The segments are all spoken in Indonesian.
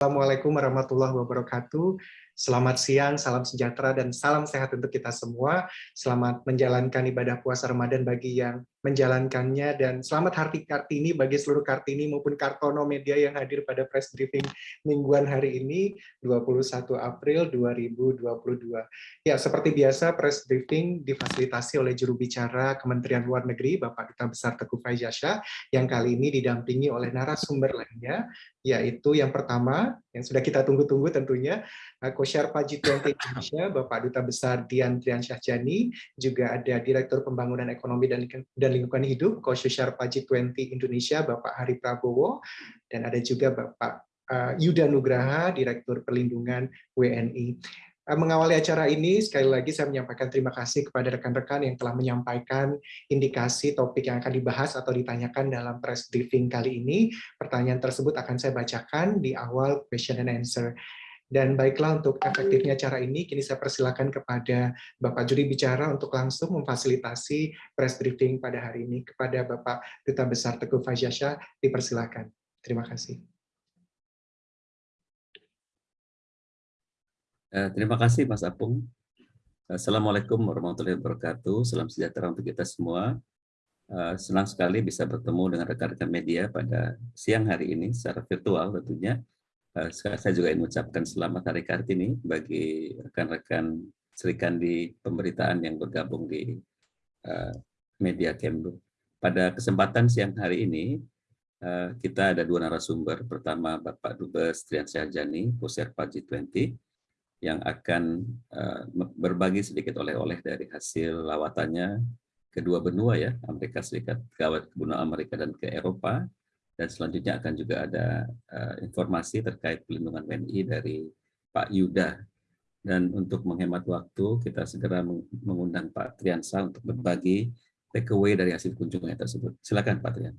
Assalamualaikum warahmatullahi wabarakatuh. Selamat siang, salam sejahtera, dan salam sehat untuk kita semua. Selamat menjalankan ibadah puasa Ramadan bagi yang menjalankannya, dan selamat Harti Kartini bagi seluruh Kartini maupun Kartono Media yang hadir pada press briefing mingguan hari ini, 21 April 2022. Ya, seperti biasa, press briefing difasilitasi oleh juru bicara Kementerian Luar Negeri, Bapak Duta Besar Teguh Faizyasha, yang kali ini didampingi oleh narasumber lainnya, yaitu yang pertama, yang sudah kita tunggu-tunggu tentunya, Co-Sherpa G20 Indonesia, Bapak Duta Besar Dian Trian Syahjani, juga ada Direktur Pembangunan Ekonomi dan, dan Lingkungan Hidup, Co-Sherpa G20 Indonesia, Bapak Hari Prabowo, dan ada juga Bapak uh, Yuda Nugraha, Direktur Perlindungan WNI. Uh, mengawali acara ini, sekali lagi saya menyampaikan terima kasih kepada rekan-rekan yang telah menyampaikan indikasi topik yang akan dibahas atau ditanyakan dalam press briefing kali ini. Pertanyaan tersebut akan saya bacakan di awal question and answer. Dan baiklah untuk efektifnya cara ini, kini saya persilakan kepada Bapak juri bicara untuk langsung memfasilitasi press briefing pada hari ini. Kepada Bapak Duta Besar Teguh Fajasha, dipersilakan. Terima kasih. Eh, terima kasih Mas Apung. Assalamualaikum warahmatullahi wabarakatuh. Salam sejahtera untuk kita semua. Eh, senang sekali bisa bertemu dengan rekan-rekan media pada siang hari ini secara virtual tentunya saya juga ingin mengucapkan selamat Hari Kartini bagi rekan-rekan serikan di pemberitaan yang bergabung di uh, media Kemlu. Pada kesempatan siang hari ini, uh, kita ada dua narasumber. Pertama, Bapak Dubes Trian Syahjani, Pusat G20, yang akan berbagi sedikit oleh-oleh dari hasil lawatannya kedua benua ya, Amerika Serikat, ke benua Amerika dan ke Eropa, dan selanjutnya akan juga ada uh, informasi terkait pelindungan WNI dari Pak Yuda. Dan untuk menghemat waktu, kita segera mengundang Pak Triansa untuk berbagi takeaway dari hasil kunjungan tersebut. Silakan Pak Trian.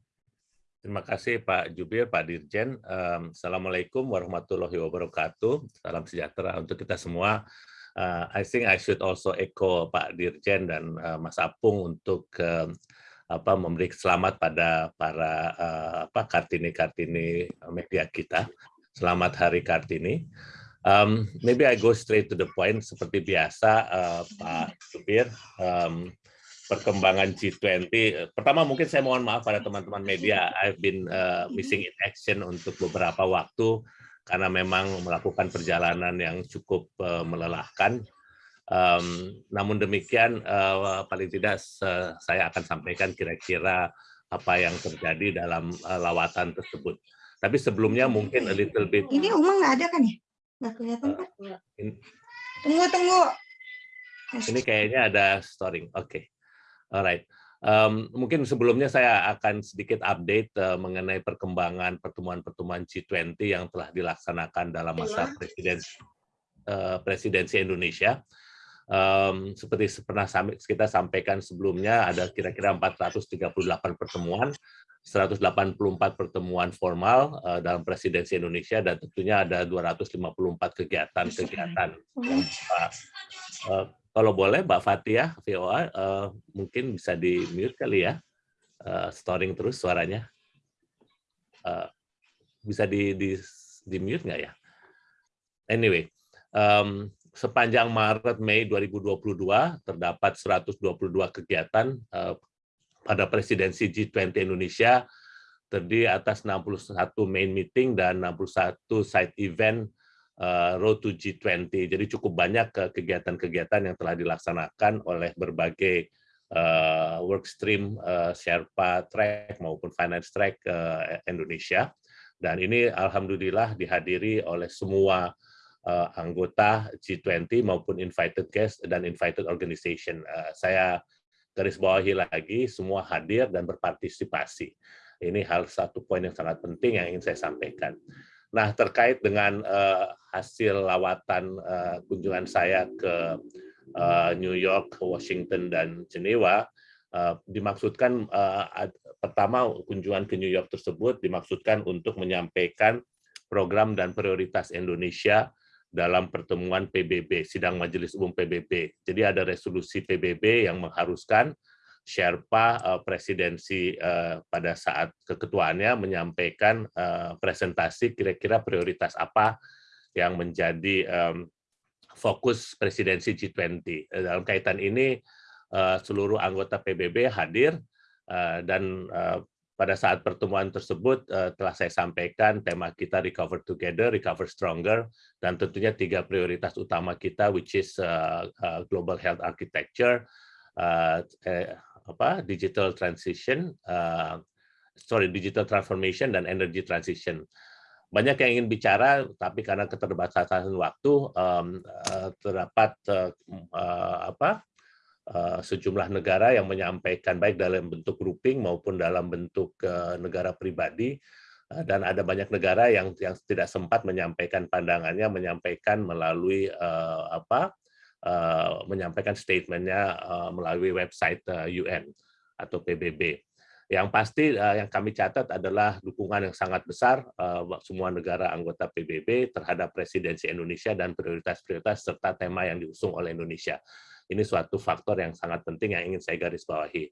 Terima kasih Pak Jubir, Pak Dirjen. Um, Assalamualaikum warahmatullahi wabarakatuh. Salam sejahtera untuk kita semua. Uh, I think I should also echo Pak Dirjen dan uh, Mas Apung untuk apa memberi selamat pada para uh, apa kartini-kartini media kita. Selamat Hari Kartini. Um, maybe I go straight to the point seperti biasa uh, Pak Supir. Um, perkembangan G20. Pertama mungkin saya mohon maaf pada teman-teman media. I've been uh, missing in action untuk beberapa waktu karena memang melakukan perjalanan yang cukup uh, melelahkan Um, namun demikian, uh, paling tidak uh, saya akan sampaikan kira-kira apa yang terjadi dalam uh, lawatan tersebut. Tapi sebelumnya mungkin a little bit. Ini Uma nggak ada kan ya? Nggak kelihatan kan? Uh, tunggu, tunggu. Ini kayaknya ada storing. Oke, okay. alright. Um, mungkin sebelumnya saya akan sedikit update uh, mengenai perkembangan pertemuan-pertemuan G20 yang telah dilaksanakan dalam masa iya. presiden, uh, presidensi Indonesia um, seperti pernah kita sampaikan sebelumnya ada kira-kira 438 pertemuan, 184 pertemuan formal uh, dalam presidensi Indonesia dan tentunya ada 254 kegiatan-kegiatan. Uh, kalau boleh Mbak Fatia, VOA, uh, mungkin bisa di mute kali ya, uh, storing terus suaranya. Uh, bisa di, di, di mute nggak ya? Anyway, um, sepanjang Maret Mei 2022 terdapat 122 kegiatan uh, pada presidensi G20 Indonesia terdiri atas 61 main meeting dan 61 side event uh, Road to G20. Jadi cukup banyak kegiatan-kegiatan yang telah dilaksanakan oleh berbagai uh, work stream uh, Sherpa Track maupun Finance Track Indonesia. Dan ini alhamdulillah dihadiri oleh semua uh, anggota G20 maupun invited guest dan invited organization. Uh, saya garis bawahi lagi, semua hadir dan berpartisipasi. Ini hal satu poin yang sangat penting yang ingin saya sampaikan. Nah, terkait dengan uh, hasil lawatan uh, kunjungan saya ke uh, New York, Washington, dan Geneva, uh, dimaksudkan uh, pertama kunjungan ke New York tersebut dimaksudkan untuk menyampaikan program dan prioritas Indonesia dalam pertemuan PBB, sidang Majelis Umum PBB. Jadi ada resolusi PBB yang mengharuskan Sherpa uh, presidensi uh, pada saat keketuaannya menyampaikan uh, presentasi kira-kira prioritas apa yang menjadi fokus presidensi G20. Dalam kaitan ini uh, seluruh anggota PBB hadir dan pada saat pertemuan tersebut uh, telah saya sampaikan tema kita Recover Together, Recover Stronger, dan tentunya tiga prioritas utama kita, which is uh, uh, Global Health Architecture, uh, eh, apa digital transition, uh, sorry digital transformation dan energy transition. Banyak yang ingin bicara, tapi karena keterbatasan waktu um, uh, terdapat uh, uh, apa sejumlah negara yang menyampaikan baik dalam bentuk grouping maupun dalam bentuk uh, negara pribadi dan ada banyak negara yang yang tidak sempat menyampaikan pandangannya menyampaikan melalui apa menyampaikan statementnya melalui website eh, UN atau PBB. Yang pasti yang kami catat adalah dukungan yang sangat besar uh, semua negara anggota PBB terhadap presidensi Indonesia dan prioritas-prioritas serta tema yang diusung oleh Indonesia. Ini suatu faktor yang sangat penting yang ingin saya garis bawahi.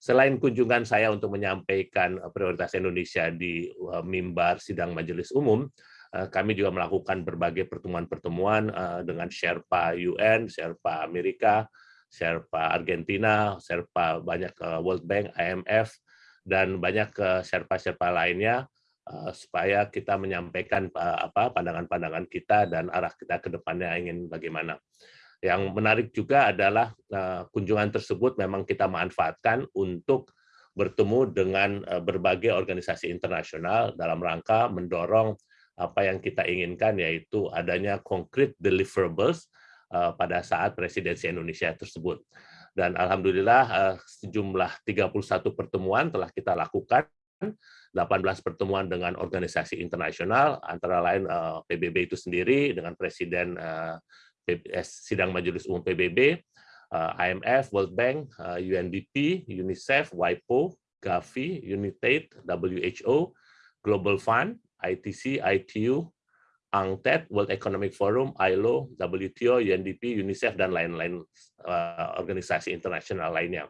Selain kunjungan saya untuk menyampaikan prioritas Indonesia di mimbar sidang majelis umum, Eh, kami juga melakukan berbagai pertemuan-pertemuan eh, dengan Sherpa UN, Sherpa Amerika, Sherpa Argentina, Sherpa banyak eh, World Bank, IMF, dan banyak Sherpa-Sherpa lainnya supaya kita menyampaikan apa pandangan-pandangan kita dan arah kita ke depannya ingin bagaimana. Yang menarik juga adalah kunjungan tersebut memang kita manfaatkan untuk bertemu dengan berbagai organisasi internasional dalam rangka mendorong apa yang kita inginkan yaitu adanya konkret deliverables uh, pada saat presidensi Indonesia tersebut. Dan alhamdulillah sejumlah 31 pertemuan telah kita lakukan 18 pertemuan dengan organisasi internasional, antara lain PBB itu sendiri dengan Presiden Sidang Majelis Umum PBB, uh, IMF, World Bank, uh, UNDP, UNICEF, WIPO, Gavi, UNITAID, WHO, Global Fund, ITC, ITU, UNCTAD, World Economic Forum, ILO, WTO, UNDP, UNICEF, dan lain-lain uh, organisasi internasional lainnya.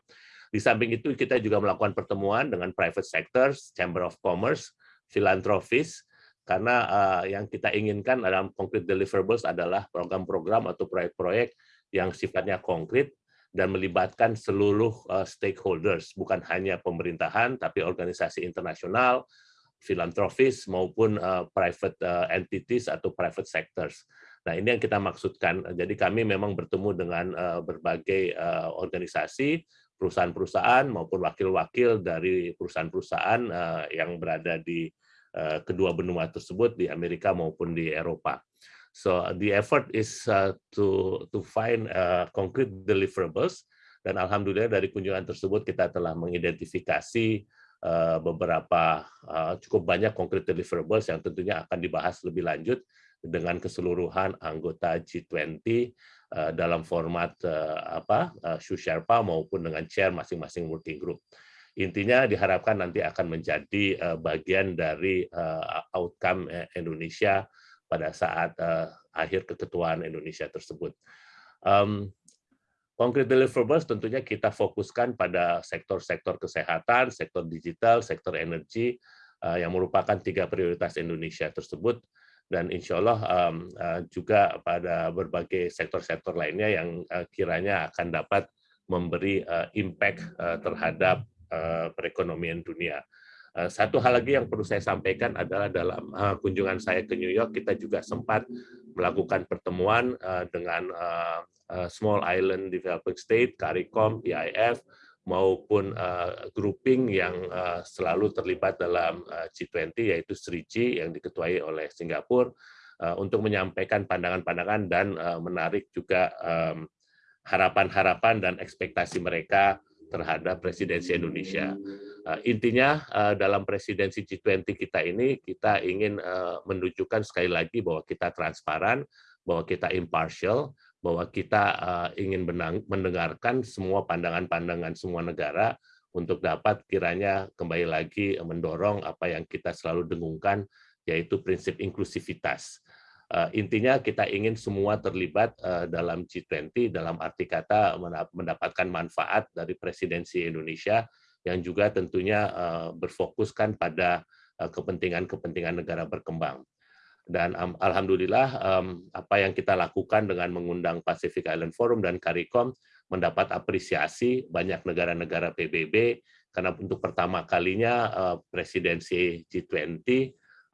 Di samping itu, kita juga melakukan pertemuan dengan private sectors, Chamber of Commerce, philanthropists, karena uh, yang kita inginkan dalam concrete deliverables adalah program-program atau proyek-proyek yang sifatnya konkret dan melibatkan seluruh uh, stakeholders, bukan hanya pemerintahan, tapi organisasi internasional, filantropis maupun uh, private uh, entities atau private sectors. Nah, ini yang kita maksudkan. Jadi kami memang bertemu dengan uh, berbagai uh, organisasi, perusahaan-perusahaan maupun wakil-wakil dari perusahaan-perusahaan uh, yang berada di uh, kedua benua tersebut di Amerika maupun di Eropa. So the effort is uh, to to find uh, concrete deliverables dan alhamdulillah dari kunjungan tersebut kita telah mengidentifikasi Eh, beberapa eh, cukup banyak konkret deliverables yang tentunya akan dibahas lebih lanjut dengan keseluruhan anggota G20 eh, dalam format apa Shu Sherpa maupun dengan chair masing-masing working group. Intinya diharapkan nanti akan menjadi bagian dari outcome Indonesia pada saat akhir keketuaan Indonesia tersebut. Concrete deliverables tentunya kita fokuskan pada sektor-sektor kesehatan, sektor digital, sektor energi, uh, yang merupakan tiga prioritas Indonesia tersebut, dan insya Allah um, uh, juga pada berbagai sektor-sektor lainnya yang uh, kiranya akan dapat memberi impact terhadap perekonomian dunia. Satu hal lagi yang perlu saya sampaikan adalah dalam kunjungan saya ke New York, kita juga sempat melakukan pertemuan dengan Small Island Developing State, CARICOM, PIF, maupun grouping yang selalu terlibat dalam uh, G20 yaitu SRIGI yang diketuai oleh Singapura untuk menyampaikan pandangan-pandangan dan menarik juga harapan-harapan dan ekspektasi mereka terhadap presidensi Indonesia. Uh, intinya uh, dalam presidensi G20 kita ini kita ingin uh, menunjukkan sekali lagi bahwa kita transparan, bahwa kita impartial, bahwa kita ingin mendengarkan semua pandangan-pandangan semua negara untuk dapat kiranya kembali lagi mendorong apa yang kita selalu dengungkan yaitu prinsip inklusivitas. Intinya kita ingin semua terlibat dalam G20 dalam arti kata mendapatkan manfaat dari presidensi Indonesia yang juga tentunya berfokuskan pada kepentingan-kepentingan negara berkembang. Dan um, alhamdulillah um, apa yang kita lakukan dengan mengundang Pacific Island Forum dan CARICOM mendapat apresiasi banyak negara-negara PBB karena untuk pertama kalinya uh, presidensi G20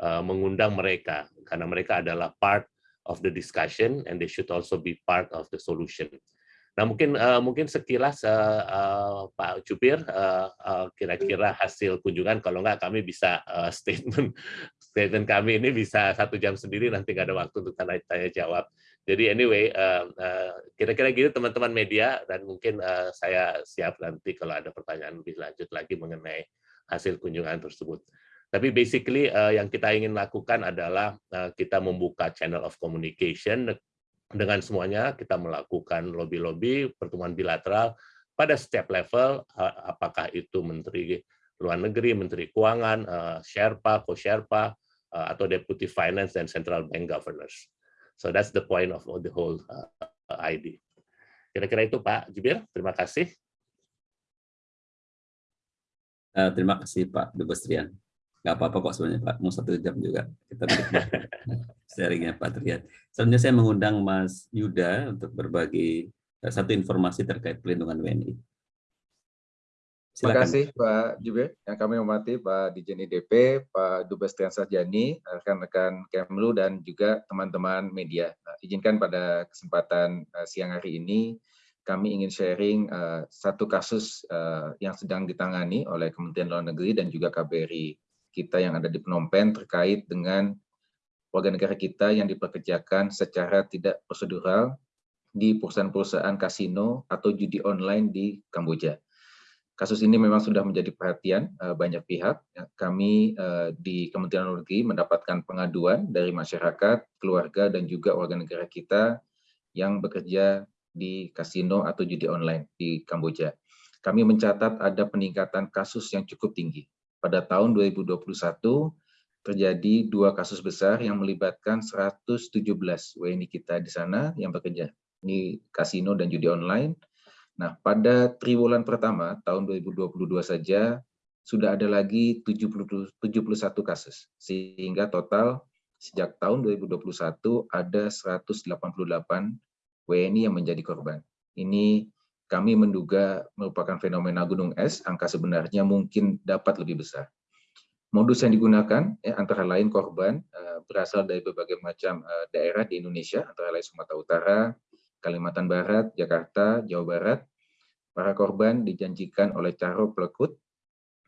uh, mengundang mereka karena mereka adalah part of the discussion and they should also be part of the solution. Nah mungkin uh, mungkin sekilas uh, uh, Pak Jubir kira-kira uh, uh, hasil kunjungan kalau nggak kami bisa uh, statement statement kami ini bisa satu jam sendiri nanti nggak ada waktu untuk tanya, tanya jawab. Jadi anyway kira-kira uh, uh, gitu teman-teman media dan mungkin uh, saya siap nanti kalau ada pertanyaan lebih lanjut lagi mengenai hasil kunjungan tersebut. Tapi basically uh, yang kita ingin lakukan adalah uh, kita membuka channel of communication dengan semuanya kita melakukan lobby-lobby, pertemuan bilateral pada setiap level, apakah itu Menteri Luar Negeri, Menteri Keuangan, eh, Sherpa, Co-Sherpa, eh, atau Deputy Finance dan Central Bank Governors. So that's the point of the whole eh, ID. Kira-kira itu Pak Jubir, terima kasih. terima kasih Pak Dubestrian nggak apa-apa kok sebenarnya Pak, mau satu jam juga kita sharingnya Pak Triat. Selanjutnya saya mengundang Mas Yuda untuk berbagi eh, satu informasi terkait pelindungan WNI. Silakan. Terima kasih Pak Jube, yang kami hormati Pak Dijen IDP, Pak Dubes Trian Sarjani, rekan-rekan Kemlu, dan juga teman-teman media. Nah, izinkan pada kesempatan uh, siang hari ini, kami ingin sharing uh, satu kasus uh, yang sedang ditangani oleh Kementerian Luar Negeri dan juga KBRI kita yang ada di Phnom Penh terkait dengan warga negara kita yang dipekerjakan secara tidak prosedural di perusahaan-perusahaan kasino atau judi online di Kamboja. Kasus ini memang sudah menjadi perhatian uh, banyak pihak. Ya, kami uh, di Kementerian Luar Negeri mendapatkan pengaduan dari masyarakat, keluarga, dan juga warga negara kita yang bekerja di kasino atau judi online di Kamboja. Kami mencatat ada peningkatan kasus yang cukup tinggi pada tahun 2021 terjadi dua kasus besar yang melibatkan 117 WNI kita di sana yang bekerja di kasino dan judi online. Nah, pada triwulan pertama tahun 2022 saja sudah ada lagi 70, 71 kasus, sehingga total sejak tahun 2021 ada 188 WNI yang menjadi korban. Ini kami menduga merupakan fenomena gunung es, angka sebenarnya mungkin dapat lebih besar. Modus yang digunakan ya, antara lain korban uh, berasal dari berbagai macam uh, daerah di Indonesia, antara lain Sumatera Utara, Kalimantan Barat, Jakarta, Jawa Barat. Para korban dijanjikan oleh Caro Plekut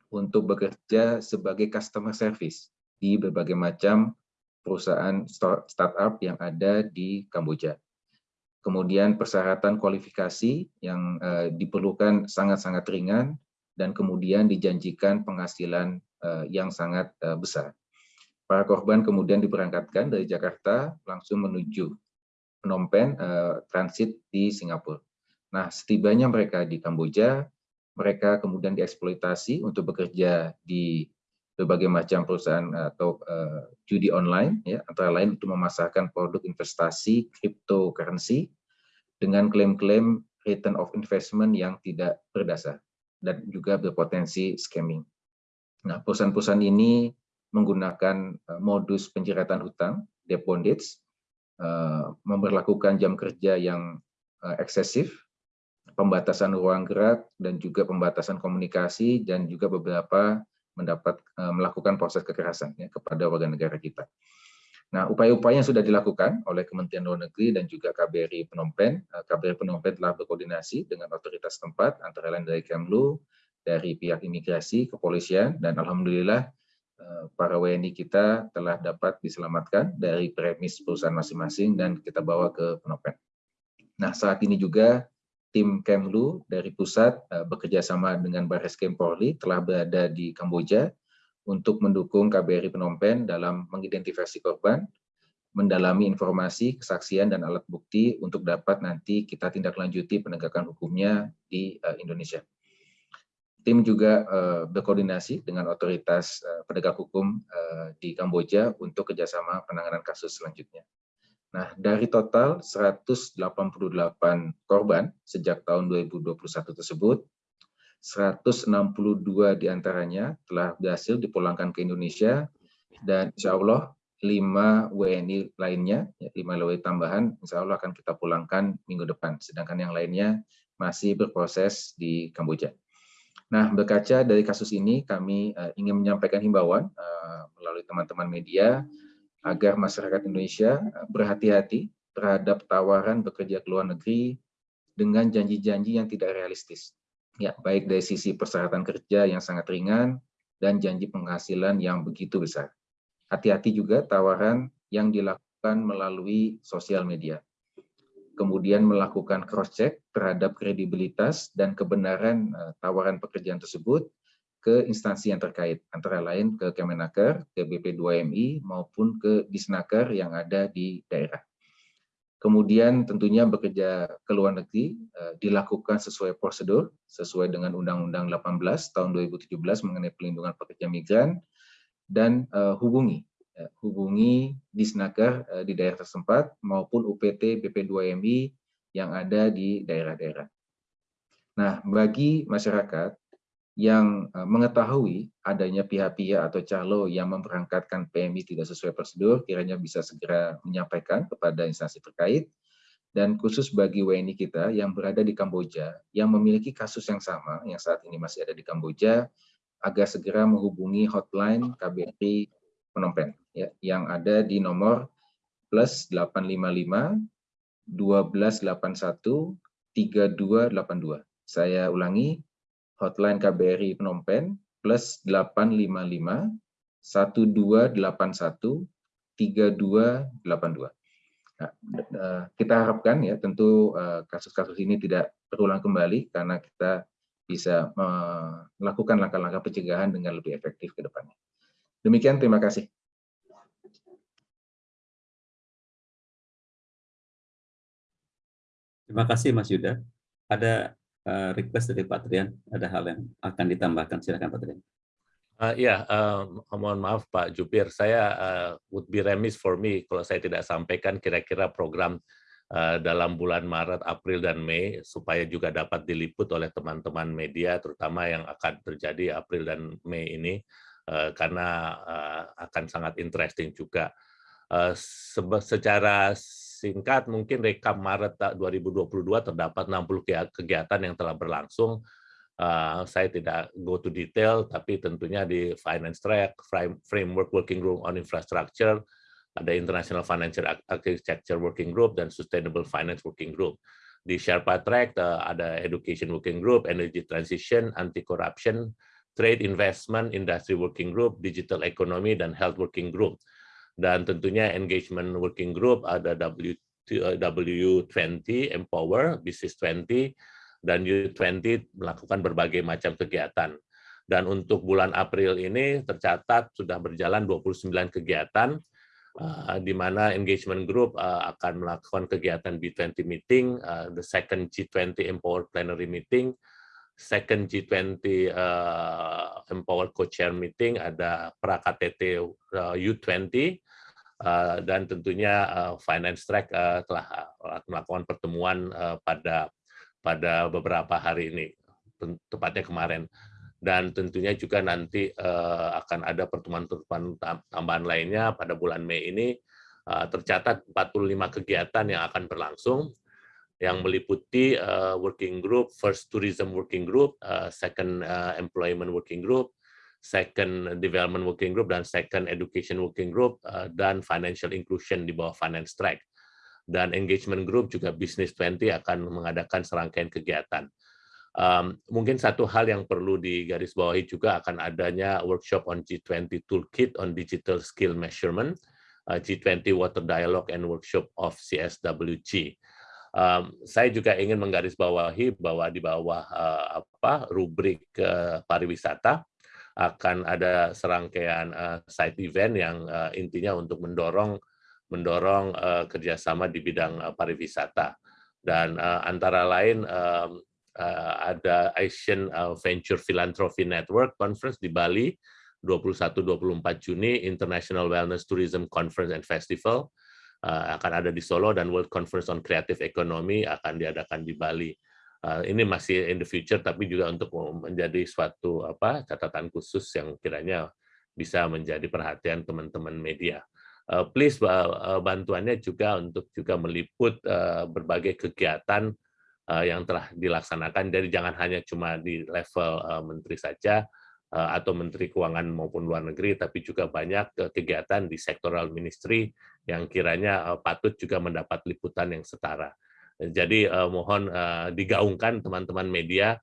untuk bekerja sebagai customer service di berbagai macam perusahaan startup yang ada di Kamboja kemudian persyaratan kualifikasi yang uh, diperlukan sangat-sangat ringan, dan kemudian dijanjikan penghasilan uh, yang sangat uh, besar. Para korban kemudian diberangkatkan dari Jakarta langsung menuju Phnom Penh uh, transit di Singapura. Nah, setibanya mereka di Kamboja, mereka kemudian dieksploitasi untuk bekerja di berbagai macam perusahaan atau uh, judi online, ya, antara lain untuk memasarkan produk investasi cryptocurrency dengan klaim-klaim return of investment yang tidak berdasar dan juga berpotensi scamming. Nah, perusahaan-perusahaan ini menggunakan uh, modus penjeratan hutang, debt bondage, uh, memperlakukan jam kerja yang uh, eksesif, pembatasan ruang gerak, dan juga pembatasan komunikasi, dan juga beberapa mendapat uh, melakukan proses kekerasan ya, kepada warga negara kita. Nah, upaya-upaya yang sudah dilakukan oleh Kementerian Luar Negeri dan juga KBRI Phnom Penh, eh, KBRI Phnom Penh telah berkoordinasi dengan otoritas tempat, antara lain dari Kemlu, dari pihak imigrasi, kepolisian, dan Alhamdulillah eh, para WNI kita telah dapat diselamatkan dari premis perusahaan masing-masing dan kita bawa ke Phnom Penh. Nah, saat ini juga tim Kemlu dari pusat uh, bekerja sama dengan Baris Krim Polri telah berada di Kamboja untuk mendukung KBRI Phnom Penh dalam mengidentifikasi korban, mendalami informasi, kesaksian, dan alat bukti untuk dapat nanti kita tindak lanjuti penegakan hukumnya di uh, Indonesia. Tim juga uh, berkoordinasi dengan otoritas penegak hukum di Kamboja untuk kerjasama penanganan kasus selanjutnya. Nah, dari total 188 korban sejak tahun 2021 tersebut, 162 di antaranya telah berhasil dipulangkan ke Indonesia, dan insya Allah 5 WNI lainnya, 5 ya, WNI tambahan, insya Allah akan kita pulangkan minggu depan, sedangkan yang lainnya masih berproses di Kamboja. Nah, berkaca dari kasus ini, kami uh, ingin menyampaikan himbauan uh, melalui teman-teman media agar masyarakat Indonesia eh, berhati-hati terhadap tawaran bekerja ke luar negeri dengan janji-janji yang tidak realistis. Ya, baik dari sisi persyaratan kerja yang sangat ringan dan janji penghasilan yang begitu besar. Hati-hati juga tawaran yang dilakukan melalui sosial media. Kemudian melakukan cross-check terhadap kredibilitas dan kebenaran eh, tawaran pekerjaan tersebut ke instansi yang terkait, antara lain ke Kemenaker, ke BP2MI, maupun ke Disnaker yang ada di daerah. Kemudian tentunya bekerja ke luar negeri eh, dilakukan sesuai prosedur, sesuai dengan Undang-Undang 18 tahun 2017 mengenai pelindungan pekerja migran, dan eh, hubungi ya, hubungi Disnaker eh, di daerah tersempat maupun UPT BP2MI yang ada di daerah-daerah. Nah, bagi masyarakat yang eh, mengetahui adanya pihak-pihak atau calo yang memberangkatkan PMI tidak sesuai prosedur, kiranya bisa segera menyampaikan kepada instansi terkait, dan khusus bagi WNI kita yang berada di Kamboja, yang memiliki kasus yang sama, yang saat ini masih ada di Kamboja, agar segera menghubungi hotline KBRI Phnom ya, yang ada di nomor plus 855 1281 3282. Saya ulangi, hotline KBRI Phnom Penh plus 855 1281 3282. Nah, eh, kita harapkan ya tentu eh, kasus-kasus ini tidak terulang kembali karena kita bisa melakukan langkah-langkah pencegahan dengan lebih efektif ke depannya. Demikian, terima kasih. Terima kasih Mas Yuda. Ada uh, request dari Pak Trian, ada hal yang akan ditambahkan. Silakan Pak Trian. Uh, ya, uh, mohon maaf Pak Jupir, saya uh, would be remiss for me kalau saya tidak sampaikan kira-kira program uh, dalam bulan Maret, April, dan Mei supaya juga dapat diliput oleh teman-teman media, terutama yang akan terjadi April dan Mei ini, uh, karena uh, akan sangat interesting juga. Uh, secara singkat mungkin rekap Maret 2022 terdapat 60 kegiatan yang telah berlangsung. Uh, saya tidak go to detail, tapi tentunya di Finance Track, Framework Working Group on Infrastructure, ada International Financial Architecture Working Group, dan Sustainable Finance Working Group. Di Sherpa Track uh, ada Education Working Group, Energy Transition, Anti-Corruption, Trade Investment, Industry Working Group, Digital Economy, dan Health Working Group dan tentunya engagement working group ada W, W20 Empower, Business 20, dan U20 melakukan berbagai macam kegiatan. Dan untuk bulan April ini tercatat sudah berjalan 29 kegiatan, uh, di mana engagement group uh, akan melakukan kegiatan B20 meeting, uh, the second G20 Empower Plenary meeting, second G20 uh, Empower Co-Chair meeting, ada pra-KTT uh, U20, uh, dan tentunya uh, Finance Track uh, telah melakukan pertemuan pada pada beberapa hari ini, tepatnya kemarin. Dan tentunya juga nanti akan ada pertemuan-pertemuan tambahan lainnya pada bulan Mei ini, tercatat 45 kegiatan yang akan berlangsung, yang meliputi working group, first tourism working group, second employment working group, second development working group dan second education working group uh, dan financial inclusion di bawah finance track. Dan engagement group juga business 20 akan mengadakan serangkaian kegiatan. Um, mungkin satu hal yang perlu digarisbawahi juga akan adanya workshop on G20 Toolkit on Digital Skill Measurement, uh, G20 Water Dialogue and Workshop of CSWG. Um, saya juga ingin menggarisbawahi bahwa di bawah uh, apa rubrik uh, pariwisata akan ada serangkaian uh, side event yang uh, intinya untuk mendorong mendorong uh, kerjasama di bidang uh, pariwisata dan uh, antara lain um, uh, ada Asian Venture Philanthropy Network Conference di Bali 21-24 Juni International Wellness Tourism Conference and Festival akan ada di Solo dan World Conference on Creative Economy akan diadakan di Bali. Ini masih in the future, tapi juga untuk menjadi suatu apa catatan khusus yang kiranya bisa menjadi perhatian teman-teman media. Please bantuannya juga untuk juga meliput berbagai kegiatan yang telah dilaksanakan. Jadi jangan hanya cuma di level menteri saja, Eh, atau Menteri Keuangan maupun luar negeri, tapi juga banyak eh, kegiatan di sektoral ministry yang kiranya eh, patut juga mendapat liputan yang setara. Jadi mohon digaungkan teman-teman media,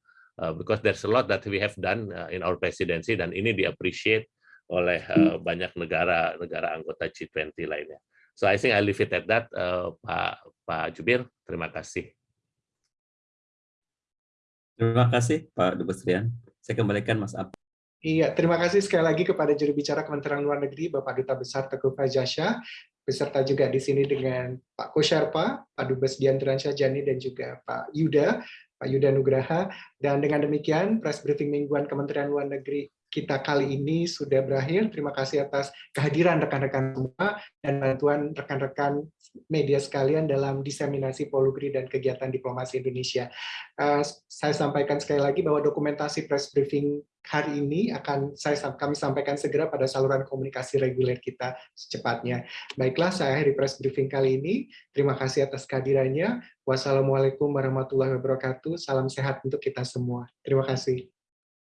because there's a lot that we have done in our presidency dan ini diappreciate oleh banyak negara-negara anggota G20 lainnya. So I think I leave it at that, Pak Pak Jubir. Terima kasih. Terima kasih Pak Dubes Rian. Saya kembalikan Mas Ab. Iya, terima kasih sekali lagi kepada juru bicara Kementerian Luar Negeri, Bapak Duta Besar Teguh Fajasya, beserta juga di sini dengan Pak Kosharpa, Pak Dubes Diantriansyah Jani, dan juga Pak Yuda, Pak Yuda Nugraha. Dan dengan demikian, press briefing mingguan Kementerian Luar Negeri kita kali ini sudah berakhir. Terima kasih atas kehadiran rekan-rekan semua dan bantuan rekan-rekan media sekalian dalam diseminasi polugri dan kegiatan diplomasi Indonesia. Uh, saya sampaikan sekali lagi bahwa dokumentasi press briefing hari ini akan saya kami sampaikan segera pada saluran komunikasi reguler kita secepatnya. Baiklah, saya akhiri press briefing kali ini. Terima kasih atas kehadirannya. Wassalamualaikum warahmatullahi wabarakatuh. Salam sehat untuk kita semua. Terima kasih.